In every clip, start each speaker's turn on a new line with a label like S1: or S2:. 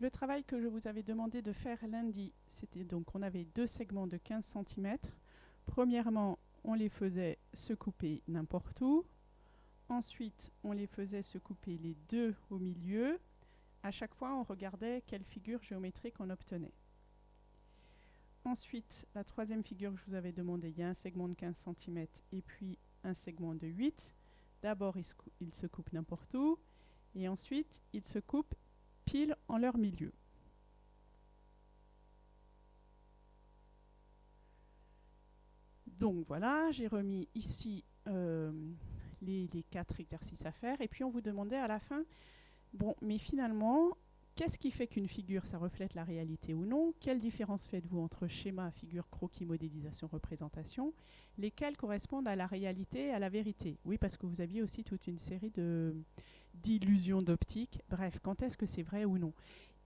S1: Le travail que je vous avais demandé de faire lundi, c'était donc on avait deux segments de 15 cm. Premièrement, on les faisait se couper n'importe où. Ensuite, on les faisait se couper les deux au milieu. À chaque fois, on regardait quelle figure géométrique on obtenait. Ensuite, la troisième figure que je vous avais demandé, il y a un segment de 15 cm et puis un segment de 8. D'abord, il, il se coupe n'importe où et ensuite, il se coupe en leur milieu. Donc voilà, j'ai remis ici euh, les, quatre exercices à faire. Et puis on vous demandait à la fin, bon, mais finalement, qu'est-ce qui fait qu'une figure, ça reflète la réalité ou non? Quelle différence faites-vous entre schéma, figure, croquis, modélisation, représentation Lesquels correspondent à la réalité et à la vérité? Oui, parce que vous aviez aussi toute une série d'illusions d'optique. Bref, quand est-ce que c'est vrai ou non?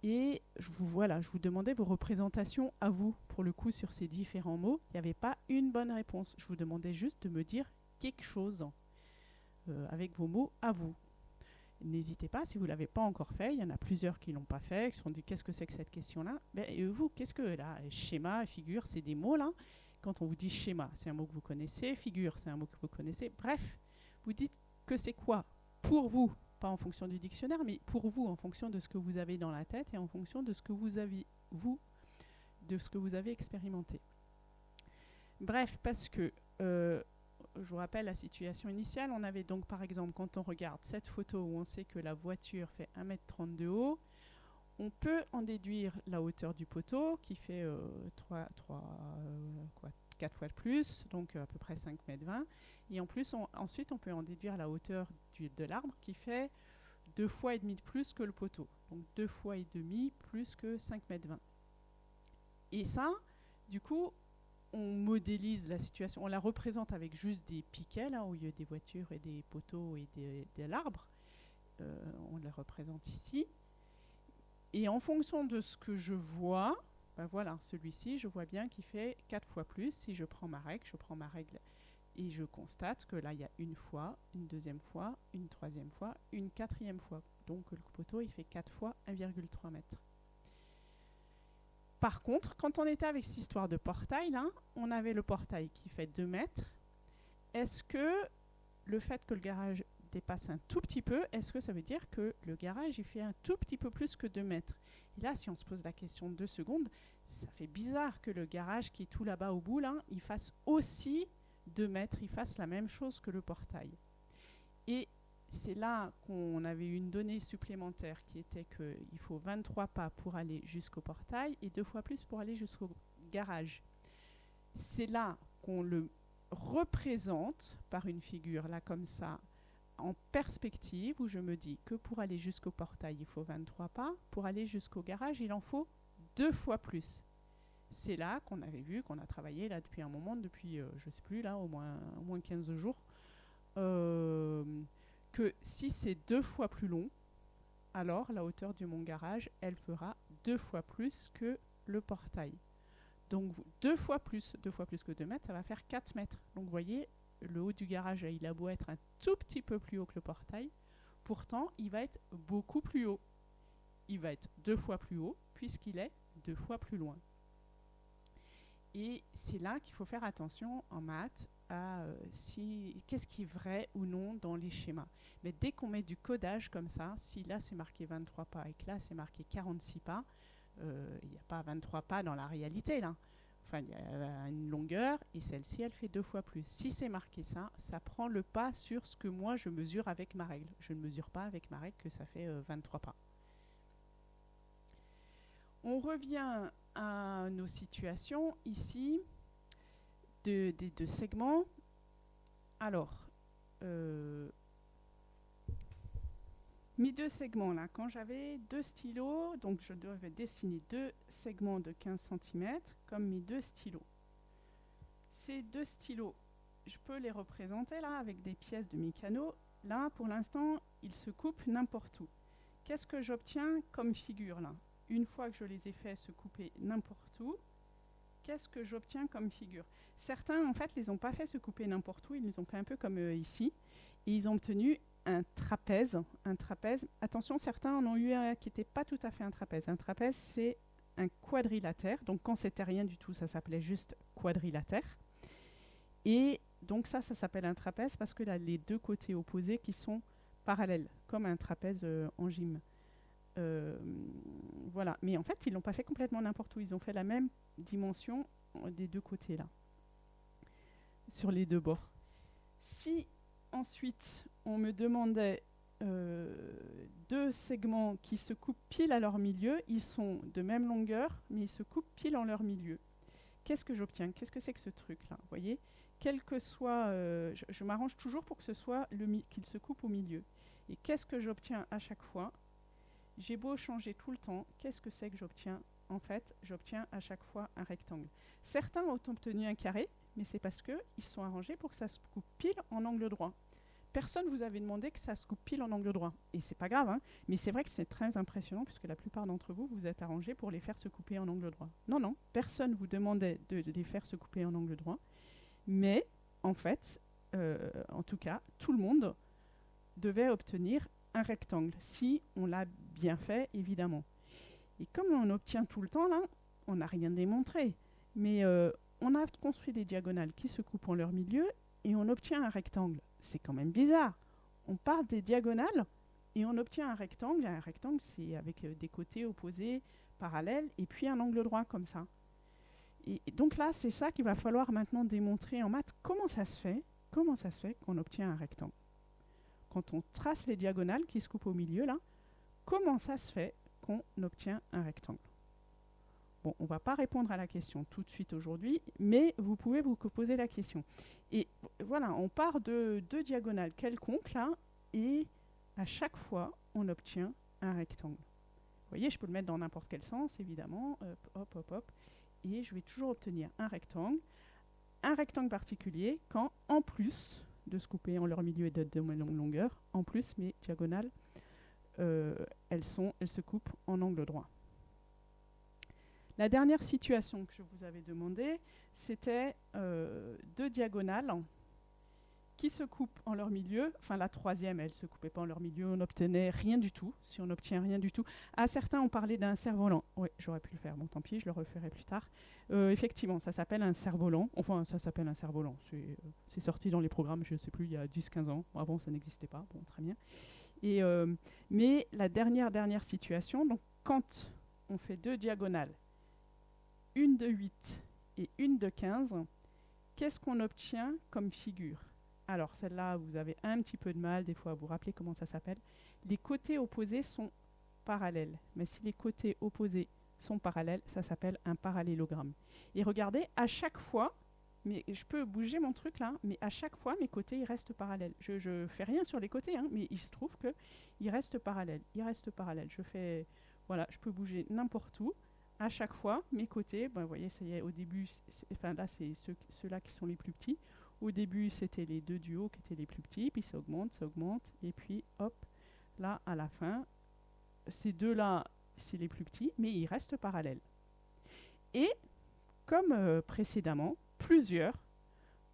S1: Et je vous, voilà, je vous demandais vos représentations à vous, pour le coup, sur ces différents mots. Il n'y avait pas une bonne réponse. Je vous demandais juste de me dire quelque chose euh, avec vos mots à vous. N'hésitez pas, si vous ne l'avez pas encore fait, il y en a plusieurs qui ne l'ont pas fait, qui se sont dit qu'est-ce que c'est que cette question-là? Ben, Et vous, qu'est-ce que là Schéma, figure, c'est des mots là? Quand on vous dit schéma, c'est un mot que vous connaissez, figure, c'est un mot que vous connaissez. Bref, vous dites que c'est quoi pour vous? Pas en fonction du dictionnaire, mais pour vous, en fonction de ce que vous avez dans la tête et en fonction de ce que vous avez, vous, de ce que vous avez expérimenté. Bref, parce que, euh, je vous rappelle la situation initiale, on avait donc par exemple, quand on regarde cette photo où on sait que la voiture fait 1m30 de haut, on peut en déduire la hauteur du poteau qui fait 3, 3 quoi, 4 fois de plus, donc à peu près 5 mètres 20. Et en plus, ensuite, on peut en déduire la hauteur de l'arbre qui fait 2 fois et demi de plus que le poteau. Donc 2 fois et demi plus que 5 mètres 20. Et ça, du coup, on modélise la situation, on la représente avec juste des piquets, là, au lieu des voitures et des poteaux et de l'arbre. Euh, on la représente ici. Et en fonction de ce que je vois, ben voilà, celui-ci, je vois bien qu'il fait 4 fois plus. Si je prends ma règle, je prends ma règle et je constate que là, il y a une fois, une deuxième fois, une troisième fois, une quatrième fois. Donc le poteau, il fait 4 fois 1,3 mètres. Par contre, quand on était avec cette histoire de portail, là, on avait le portail qui fait 2 mètres. Est-ce que le fait que le garage dépasse un tout petit peu, est-ce que ça veut dire que le garage, il fait un tout petit peu plus que 2 mètres? Et là, si on se pose la question de deux secondes, ça fait bizarre que le garage qui est tout là-bas au bout, là, il fasse aussi 2 mètres, il fasse la même chose que le portail. Et c'est là qu'on avait une donnée supplémentaire qui était qu'il faut 23 pas pour aller jusqu'au portail et deux fois plus pour aller jusqu'au garage. C'est là qu'on le représente par une figure, là comme ça, en perspective, où je me dis que pour aller jusqu'au portail, il faut 23 pas, pour aller jusqu'au garage, il en faut deux fois plus c'est là qu'on avait vu, qu'on a travaillé là depuis un moment, depuis, euh, je ne sais plus, là, au moins, au moins 15 jours, euh, que si c'est deux fois plus long, alors la hauteur du mont garage, elle fera deux fois plus que le portail. Donc deux fois plus, deux fois plus que 2 mètres, ça va faire 4 mètres. Donc vous voyez, le haut du garage, il a beau être un tout petit peu plus haut que le portail, pourtant il va être beaucoup plus haut. Il va être deux fois plus haut puisqu'il est deux fois plus loin. Et c'est là qu'il faut faire attention en maths à euh, si, qu'est-ce qui est vrai ou non dans les schémas. Mais dès qu'on met du codage comme ça, si là c'est marqué 23 pas et que là c'est marqué 46 pas, euh, il n'y a pas 23 pas dans la réalité là. Il y a une longueur et celle-ci, elle fait deux fois plus. Si c'est marqué ça, ça prend le pas sur ce que moi je mesure avec ma règle. Je ne mesure pas avec ma règle que ça fait 23 euh, pas. On revient à nos situations ici de, segments. Alors, euh, mes deux segments là, quand j'avais deux stylos, donc je devais dessiner deux segments de 15 cm comme mes deux stylos. Ces deux stylos, je peux les représenter là avec des pièces de mécano. Là, pour l'instant, ils se coupent n'importe où. Qu'est-ce que j'obtiens comme figure là? Une fois que je les ai fait se couper n'importe où, qu'est-ce que j'obtiens comme figure? Certains, en fait, les ont pas fait se couper n'importe où, ils les ont fait un peu comme euh, ici, et ils ont obtenu un trapèze. Un trapèze. Attention, certains en ont eu un qui n'était pas tout à fait un trapèze. Un trapèze, c'est un quadrilatère. Donc quand c'était rien du tout, ça s'appelait juste quadrilatère. Et donc ça, ça s'appelle un trapèze parce que là, les deux côtés opposés qui sont parallèles, comme un trapèze euh, en gym. Euh, voilà. Mais en fait, ils l'ont pas fait complètement n'importe où. Ils ont fait la même dimension euh, des deux côtés là, sur les deux bords. Si ensuite on me demandait deux segments qui se coupent pile à leur milieu, ils sont de même longueur, mais ils se coupent pile en leur milieu. Qu'est-ce que j'obtiens? Qu'est-ce que c'est que ce truc-là voyez? Quel que soit, je, je m'arrange toujours pour que ce soit qu'il se coupe au milieu. Et qu'est-ce que j'obtiens à chaque fois? J'ai beau changer tout le temps, qu'est-ce que c'est que j'obtiens? En fait, j'obtiens à chaque fois un rectangle. Certains ont obtenu un carré, mais c'est parce qu'ils sont arrangés pour que ça se coupe pile en angle droit. Personne vous avait demandé que ça se coupe pile en angle droit. Et c'est pas grave, hein, mais c'est vrai que c'est très impressionnant puisque la plupart d'entre vous, vous êtes arrangés pour les faire se couper en angle droit. Non, non, personne vous demandait de, les faire se couper en angle droit. Mais, en fait, euh, en tout cas, tout le monde devait obtenir un rectangle, si on l'a bien fait, évidemment. Et comme on obtient tout le temps, là, on n'a rien démontré. Mais euh, on a construit des diagonales qui se coupent en leur milieu et on obtient un rectangle. C'est quand même bizarre. On part des diagonales et on obtient un rectangle. Un rectangle, c'est avec euh, des côtés opposés, parallèles, et puis un angle droit comme ça. Et, donc là, c'est ça qu'il va falloir maintenant démontrer en maths. Comment ça se fait Comment ça se fait qu'on obtient un rectangle? Quand on trace les diagonales qui se coupent au milieu, là, comment ça se fait qu'on obtient un rectangle? Bon, on ne va pas répondre à la question tout de suite aujourd'hui, mais vous pouvez vous poser la question. Et voilà, on part de deux diagonales quelconques, là, et à chaque fois, on obtient un rectangle. Vous voyez, je peux le mettre dans n'importe quel sens, évidemment. Hop, hop, hop, Et je vais toujours obtenir un rectangle. Un rectangle particulier quand, en plus, de se couper en leur milieu et de même longueur. En plus, mes diagonales, euh, elles, sont, elles se coupent en angle droit. La dernière situation que je vous avais demandé, c'était euh, deux diagonales qui se coupent en leur milieu. Enfin, la troisième, elle ne se coupait pas en leur milieu. On n'obtenait rien du tout. Si on n'obtient rien du tout. À certains, on parlait d'un cerf-volant. Oui, j'aurais pu le faire. Bon, tant pis, je le referai plus tard. Euh, effectivement, ça s'appelle un cerf-volant. Enfin, ça s'appelle un cerf-volant. C'est euh, sorti dans les programmes, je ne sais plus, il y a 10-15 ans. Avant, ça n'existait pas. Bon, très bien. Et, mais la dernière, dernière situation, donc quand on fait deux diagonales, une de 8 et une de 15, qu'est-ce qu'on obtient comme figure? Alors celle-là, vous avez un petit peu de mal des fois à vous rappeler comment ça s'appelle. Les côtés opposés sont parallèles. Mais si les côtés opposés sont parallèles, ça s'appelle un parallélogramme. Et regardez, à chaque fois, mais je peux bouger mon truc là, mais à chaque fois, mes côtés, ils restent parallèles. Je ne fais rien sur les côtés, hein, mais il se trouve qu'ils restent parallèles. Ils restent parallèles. Je fais, voilà, je peux bouger n'importe où. À chaque fois, mes côtés, ben, vous voyez, ça y est, au début, enfin là, c'est ceux-là qui sont les plus petits. Au début, c'était les deux duos qui étaient les plus petits, puis ça augmente, ça augmente, et puis hop, là, à la fin, ces deux-là, c'est les plus petits, mais ils restent parallèles. Et, comme euh, précédemment, plusieurs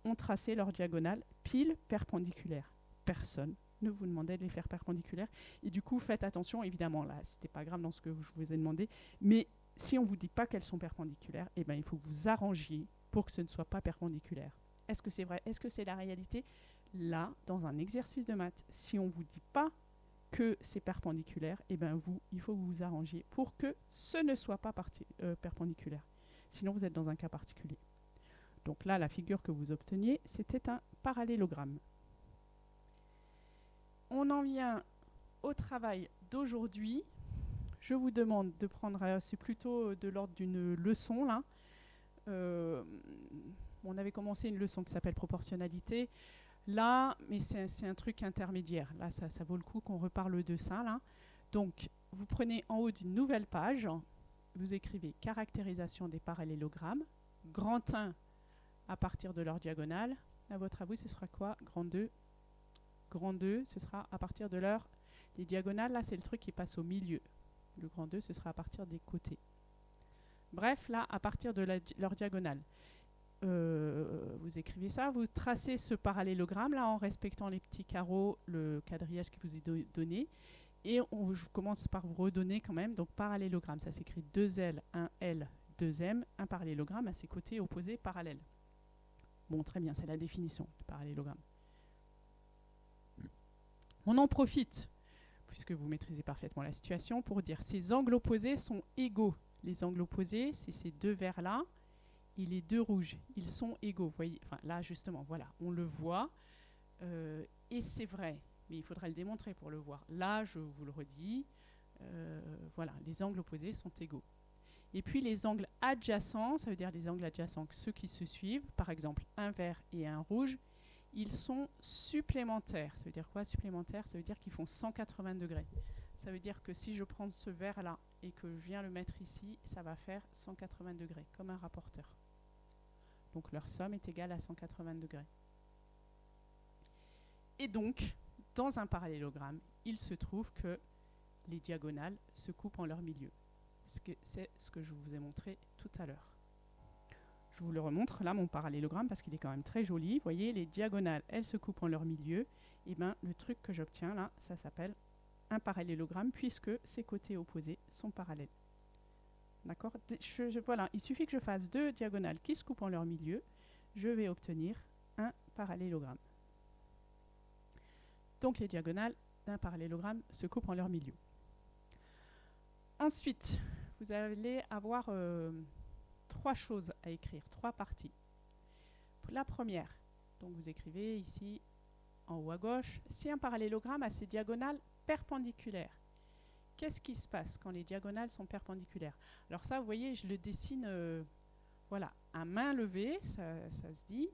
S1: ont tracé leur diagonale pile perpendiculaire. Personne ne vous demandait de les faire perpendiculaires. Et du coup, faites attention, évidemment, là, c'était pas grave dans ce que je vous ai demandé, mais si on ne vous dit pas qu'elles sont perpendiculaires, eh ben, il faut que vous arrangiez pour que ce ne soit pas perpendiculaire. Est-ce que c'est vrai? Est-ce que c'est la réalité? Là, dans un exercice de maths, si on ne vous dit pas que c'est perpendiculaire, eh ben vous, il faut que vous vous arrangiez pour que ce ne soit pas euh, perpendiculaire. Sinon, vous êtes dans un cas particulier. Donc là, la figure que vous obteniez, c'était un parallélogramme. On en vient au travail d'aujourd'hui. Je vous demande de prendre, euh, c'est plutôt de l'ordre d'une leçon là. Euh, on avait commencé une leçon qui s'appelle proportionnalité. Là, mais c'est un truc intermédiaire. Là, ça, vaut le coup qu'on reparle de ça. Là. Donc, vous prenez en haut d'une nouvelle page, vous écrivez caractérisation des parallélogrammes, grand 1 à partir de leur diagonale. À votre avis, ce sera quoi? Grand 2 Grand 2, ce sera à partir de leur... Les diagonales, là, c'est le truc qui passe au milieu. Le grand 2, ce sera à partir des côtés. Bref, là, à partir de leur diagonale euh, vous écrivez ça, vous tracez ce parallélogramme là en respectant les petits carreaux, le quadrillage qui vous est donné. Et on, je commence par vous redonner quand même, donc parallélogramme, ça s'écrit 2L, 1L, 2M, un parallélogramme à ses côtés opposés parallèles. Bon, très bien, c'est la définition du parallélogramme. On en profite, puisque vous maîtrisez parfaitement la situation, pour dire ces angles opposés sont égaux. Les angles opposés, c'est ces deux verts-là et les deux rouges. Ils sont égaux. Là, justement, voilà, on le voit. Euh, et c'est vrai, mais il faudrait le démontrer pour le voir. Là, je vous le redis, euh, voilà, les angles opposés sont égaux. Et puis les angles adjacents, ça veut dire les angles adjacents, ceux qui se suivent, par exemple un vert et un rouge, ils sont supplémentaires. Ça veut dire quoi supplémentaire Ça veut dire qu'ils font 180 degrés. Ça veut dire que si je prends ce vert-là et que je viens le mettre ici, ça va faire 180 degrés, comme un rapporteur. Donc leur somme est égale à 180 degrés. Et donc, dans un parallélogramme, il se trouve que les diagonales se coupent en leur milieu. C'est ce que je vous ai montré tout à l'heure. Je vous le remontre là, mon parallélogramme, parce qu'il est quand même très joli. Vous voyez, les diagonales, elles se coupent en leur milieu. Et bien, le truc que j'obtiens là, ça s'appelle un parallélogramme, puisque ces côtés opposés sont parallèles. D'accord? Voilà, il suffit que je fasse deux diagonales qui se coupent en leur milieu. Je vais obtenir un parallélogramme. Donc les diagonales d'un parallélogramme se coupent en leur milieu. Ensuite, vous allez avoir euh, trois choses à écrire, trois parties. La première, donc vous écrivez ici en haut à gauche, si un parallélogramme a ses diagonales perpendiculaires. Qu'est-ce qui se passe quand les diagonales sont perpendiculaires? Alors ça, vous voyez, je le dessine, euh, voilà, à main levée, ça, se dit,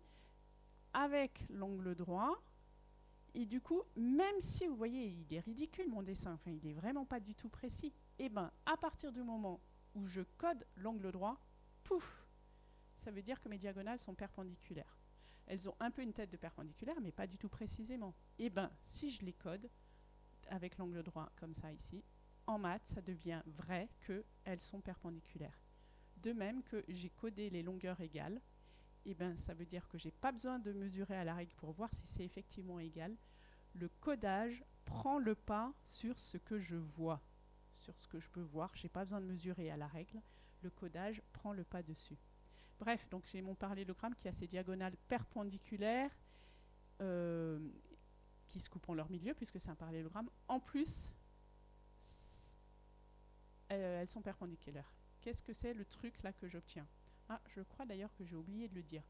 S1: avec l'angle droit, et du coup, même si vous voyez, il est ridicule mon dessin, enfin, il n'est vraiment pas du tout précis, et eh bien, à partir du moment où je code l'angle droit, pouf, ça veut dire que mes diagonales sont perpendiculaires. Elles ont un peu une tête de perpendiculaire, mais pas du tout précisément. Et eh bien, si je les code avec l'angle droit comme ça ici, en maths, ça devient vrai qu'elles sont perpendiculaires. De même que j'ai codé les longueurs égales, et eh ben, ça veut dire que je n'ai pas besoin de mesurer à la règle pour voir si c'est effectivement égal. Le codage prend le pas sur ce que je vois, sur ce que je peux voir. Je n'ai pas besoin de mesurer à la règle. Le codage prend le pas dessus. Bref, donc j'ai mon parallélogramme qui a ses diagonales perpendiculaires euh, qui se coupent en leur milieu, puisque c'est un parallélogramme. En plus, euh, elles sont perpendiculaires. Qu'est-ce que c'est le truc là que j'obtiens? Ah, je crois d'ailleurs que j'ai oublié de le dire.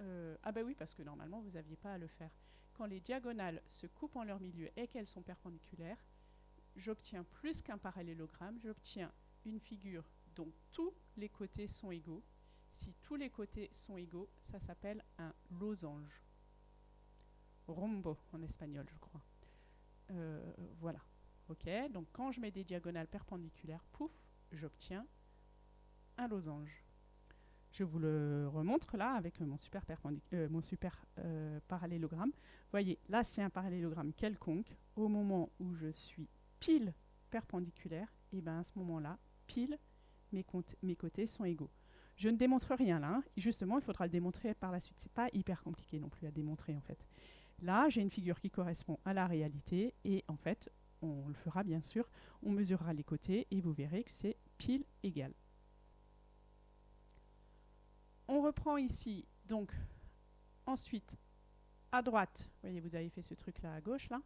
S1: Euh, ah ben oui, parce que normalement, vous n'aviez pas à le faire. Quand les diagonales se coupent en leur milieu et qu'elles sont perpendiculaires, j'obtiens plus qu'un parallélogramme, j'obtiens une figure dont tous les côtés sont égaux. Si tous les côtés sont égaux, ça s'appelle un losange. Rombo en espagnol, je crois. Euh, voilà. Ok, donc quand je mets des diagonales perpendiculaires, pouf, j'obtiens un losange. Je vous le remontre là avec mon super, euh, mon super euh, parallélogramme. Voyez, là c'est un parallélogramme quelconque. Au moment où je suis pile perpendiculaire, et bien à ce moment-là, pile, mes, côtés sont égaux. Je ne démontre rien là. Justement, il faudra le démontrer par la suite. C'est pas hyper compliqué non plus à démontrer en fait. Là, j'ai une figure qui correspond à la réalité et en fait, on le fera bien sûr. On mesurera les côtés et vous verrez que c'est pile égal on reprend ici, donc, ensuite, à droite, vous voyez, vous avez fait ce truc-là à gauche, là,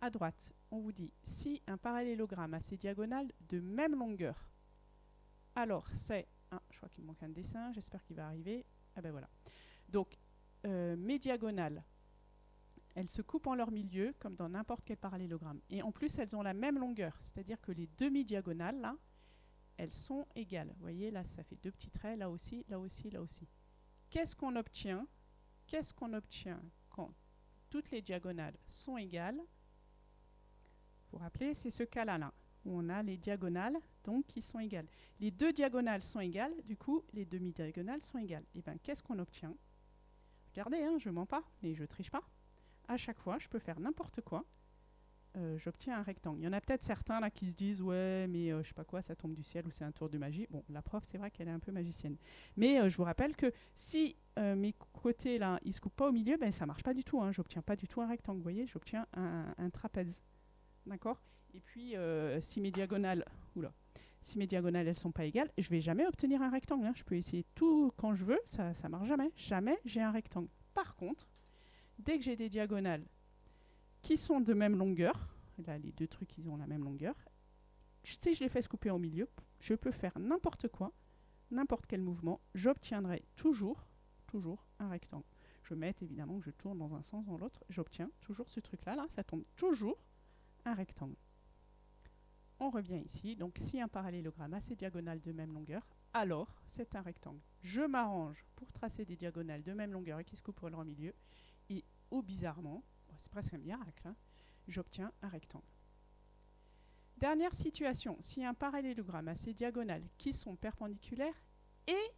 S1: à droite, on vous dit, si un parallélogramme a ses diagonales de même longueur, alors c'est, je crois qu'il me manque un dessin, j'espère qu'il va arriver, ah ben voilà. Donc, euh, mes diagonales, elles se coupent en leur milieu, comme dans n'importe quel parallélogramme. Et en plus, elles ont la même longueur, c'est-à-dire que les demi-diagonales, là, elles sont égales. Vous voyez, là, ça fait deux petits traits, là aussi, là aussi, là aussi. Qu'est-ce qu'on obtient? Qu'est-ce qu'on obtient quand toutes les diagonales sont égales? Vous vous rappelez, c'est ce cas-là, là, où on a les diagonales donc, qui sont égales. Les deux diagonales sont égales, du coup, les demi-diagonales sont égales. Et eh bien, qu'est-ce qu'on obtient? Regardez, hein, je ne mens pas et je ne triche pas. À chaque fois, je peux faire n'importe quoi. euh, j'obtiens un rectangle. Il y en a peut-être certains là qui se disent ouais mais euh, je sais pas quoi ça tombe du ciel ou c'est un tour de magie. Bon la prof c'est vrai qu'elle est un peu magicienne. Mais euh, je vous rappelle que si mes côtés là ils se coupent pas au milieu, ben ça marche pas du tout. Hein. J'obtiens pas du tout un rectangle. Vous voyez, j'obtiens un, trapèze. D'accord? Et puis si mes diagonales, oula, si mes diagonales elles sont pas égales, je vais jamais obtenir un rectangle. Hein. Je peux essayer tout quand je veux, ça ça marche jamais. Jamais j'ai un rectangle. Par contre, dès que j'ai des diagonales qui sont de même longueur, là les deux trucs ils ont la même longueur, si je les fais se couper au milieu, je peux faire n'importe quoi, n'importe quel mouvement, j'obtiendrai toujours, toujours un rectangle. Je mettre évidemment que je tourne dans un sens, dans l'autre, j'obtiens toujours ce truc-là, là, ça tombe toujours un rectangle. On revient ici, donc si un parallélogramme a ses diagonales de même longueur, alors c'est un rectangle. Je m'arrange pour tracer des diagonales de même longueur et qui se coupent au milieu, et ou bizarrement, c'est presque un miracle, hein, j'obtiens un rectangle. Dernière situation, si un parallélogramme a ses diagonales qui sont perpendiculaires et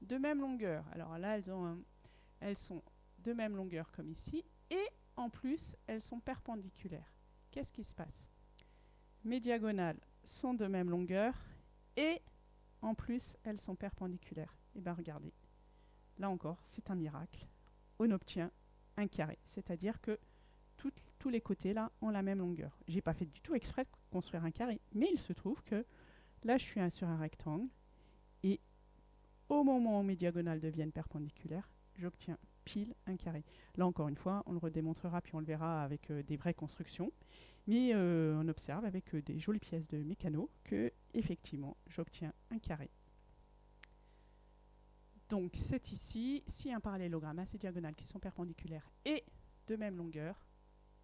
S1: de même longueur, alors là elles sont de même longueur comme ici, et en plus elles sont perpendiculaires. Qu'est-ce qui se passe? Mes diagonales sont de même longueur et en plus elles sont perpendiculaires. Et eh bien regardez, là encore c'est un miracle, on obtient un carré. C'est-à-dire que tous les côtés là ont la même longueur. J'ai pas fait du tout exprès de construire un carré, mais il se trouve que là je suis sur un rectangle et au moment où mes diagonales deviennent perpendiculaires, j'obtiens pile un carré. Là encore une fois, on le redémontrera puis on le verra avec euh, des vraies constructions, mais euh, on observe avec euh, des jolies pièces de mécano que effectivement j'obtiens un carré. Donc c'est ici, si un parallélogramme a ses diagonales qui sont perpendiculaires et de même longueur,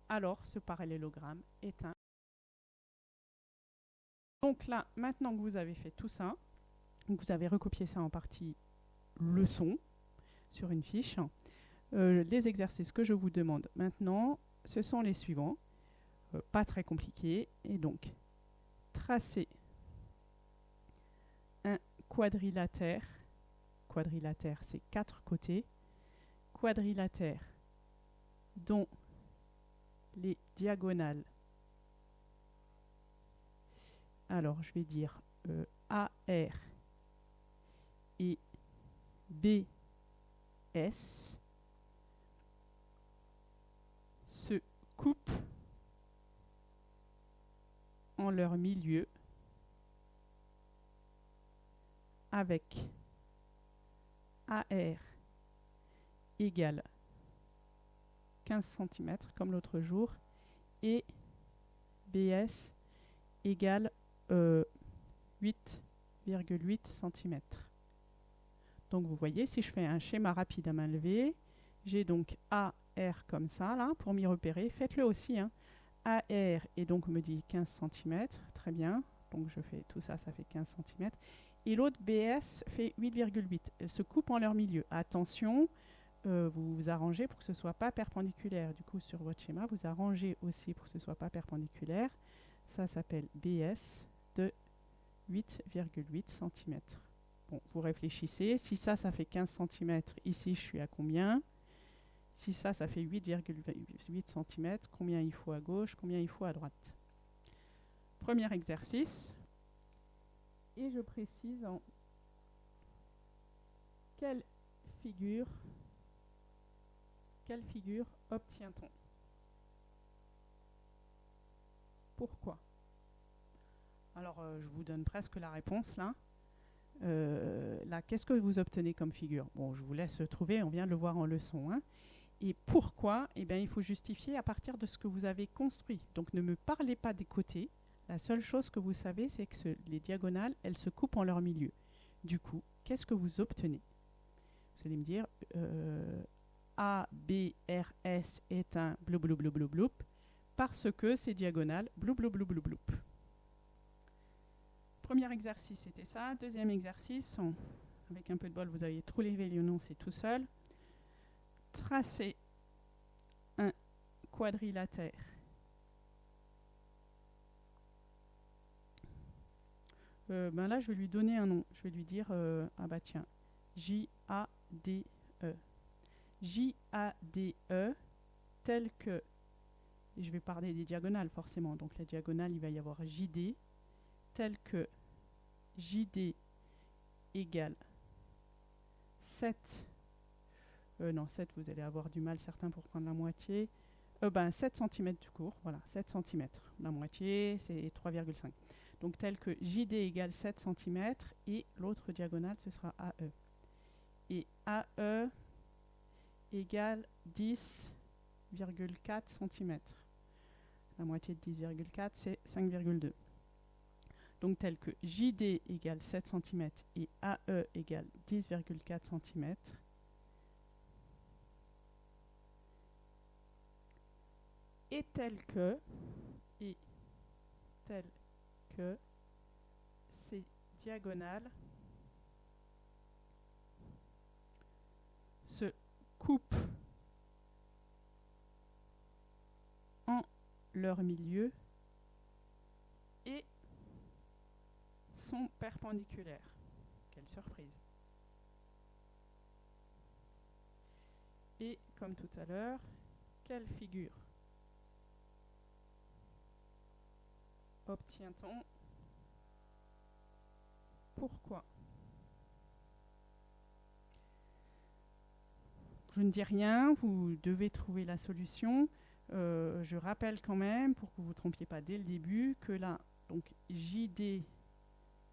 S1: alors ce parallélogramme est un. Donc là, maintenant que vous avez fait tout ça, vous avez recopié ça en partie leçon sur une fiche, euh, les exercices que je vous demande maintenant, ce sont les suivants, pas très compliqués, et donc tracer un quadrilatère. Quadrilatère, c'est quatre côtés. Quadrilatère dont les diagonales, alors je vais dire euh, AR et BS se coupent. en leur milieu avec AR égale 15 cm comme l'autre jour et BS égale 8,8 euh, cm. Donc vous voyez, si je fais un schéma rapide à main levée, j'ai donc AR comme ça, là, pour m'y repérer. Faites-le aussi. Hein. AR, et donc me dit 15 cm, très bien. Donc je fais tout ça, ça fait 15 cm et l'autre BS fait 8,8. Elles se coupent en leur milieu. Attention, euh, vous vous arrangez pour que ce ne soit pas perpendiculaire. Du coup, sur votre schéma, vous arrangez aussi pour que ce ne soit pas perpendiculaire. Ça s'appelle BS de 8,8 cm. Bon, vous réfléchissez. Si ça, ça fait 15 cm, ici, je suis à combien? Si ça, ça fait 8,8 cm, combien il faut à gauche Combien il faut à droite? Premier exercice et je précise en quelle figure, obtient-on? Pourquoi? Alors, euh, je vous donne presque la réponse là. Euh, là, qu'est-ce que vous obtenez comme figure? Bon, je vous laisse trouver, on vient de le voir en leçon. Hein. Et pourquoi? Eh bien, il faut justifier à partir de ce que vous avez construit. Donc, ne me parlez pas des côtés, la seule chose que vous savez, c'est que les diagonales, elles se coupent en leur milieu. Du coup, qu'est-ce que vous obtenez? Vous allez me dire euh, A, B, R, S est un blou blou blou blou blou parce que c'est diagonale blou blou blou blou blou. Premier exercice, c'était ça. Deuxième exercice, avec un peu de bol, vous avez trop les non, c'est tout seul. Tracer un quadrilatère Euh, ben là, je vais lui donner un nom. Je vais lui dire, euh, ah bah tiens, J-A-D-E. J-A-D-E, tel que je vais parler des diagonales forcément. Donc la diagonale, il va y avoir JD, tel que JD égale 7, euh, non 7 vous allez avoir du mal certains pour prendre la moitié, euh, ben 7 cm du cours, voilà 7 cm, la moitié c'est 3,5. Donc tel que JD égale 7 cm et l'autre diagonale ce sera AE. Et AE égale 10,4 cm. La moitié de 10,4 c'est 5,2. Donc tel que JD égale 7 cm et AE égale 10,4 cm. Et tel que, et tel que ces diagonales se coupent en leur milieu et sont perpendiculaires. Quelle surprise. Et comme tout à l'heure, quelle figure obtient-on Pourquoi? Je ne dis rien, vous devez trouver la solution. Euh, je rappelle quand même, pour que vous ne vous trompiez pas dès le début, que là, donc JD,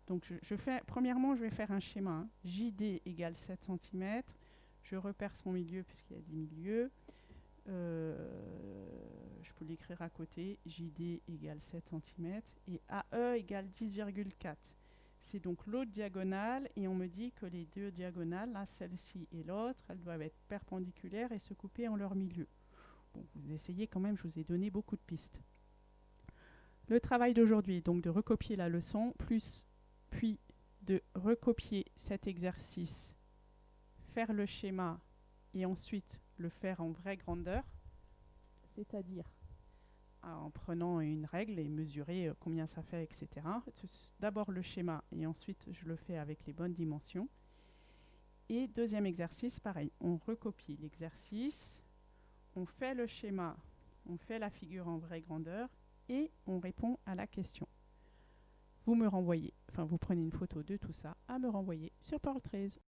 S1: donc je, fais, premièrement, je vais faire un schéma. Hein. JD égale 7 cm. Je repère son milieu puisqu'il y a 10 milieux. Euh, je peux l'écrire à côté. JD égale 7 cm. Et AE égale 10,4. C'est donc l'autre diagonale et on me dit que les deux diagonales, là, celle-ci et l'autre, elles doivent être perpendiculaires et se couper en leur milieu. Vous essayez quand même, je vous ai donné beaucoup de pistes. Le travail d'aujourd'hui est donc de recopier la leçon, puis de recopier cet exercice, faire le schéma et ensuite le faire en vraie grandeur, c'est-à-dire en prenant une règle et mesurer euh, combien ça fait, etc. D'abord le schéma et ensuite je le fais avec les bonnes dimensions. Et deuxième exercice, pareil, on recopie l'exercice, on fait le schéma, on fait la figure en vraie grandeur et on répond à la question. Vous me renvoyez, enfin vous prenez une photo de tout ça à me renvoyer sur Pearl 13.